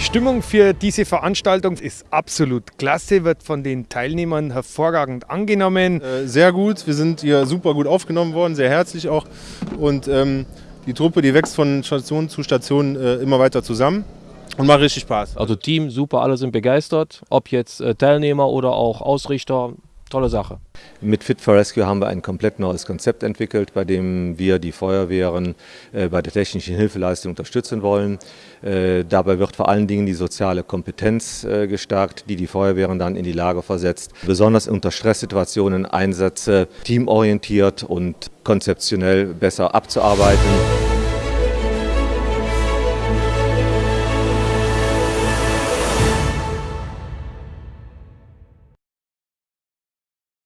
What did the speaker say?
Stimmung für diese Veranstaltung ist absolut klasse, wird von den Teilnehmern hervorragend angenommen. Äh, sehr gut, wir sind hier super gut aufgenommen worden, sehr herzlich auch. Und ähm, die Truppe, die wächst von Station zu Station äh, immer weiter zusammen. Und macht richtig Spaß. Also Team, super, alle sind begeistert. Ob jetzt äh, Teilnehmer oder auch Ausrichter, tolle Sache. Mit Fit for Rescue haben wir ein komplett neues Konzept entwickelt, bei dem wir die Feuerwehren äh, bei der technischen Hilfeleistung unterstützen wollen. Äh, dabei wird vor allen Dingen die soziale Kompetenz äh, gestärkt, die die Feuerwehren dann in die Lage versetzt, besonders unter Stresssituationen Einsätze teamorientiert und konzeptionell besser abzuarbeiten.